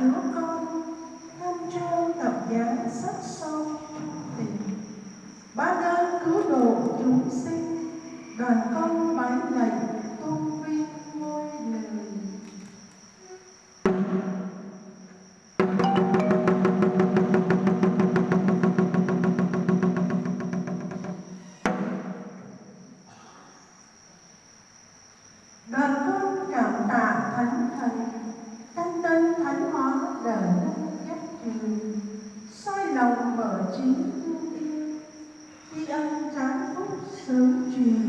chúa con tham trao tập giá sắc son tình ba đơn cứu độ chúng sinh, đoàn con bái lạy tôn vinh ngôi lời đoàn Chính phủ 前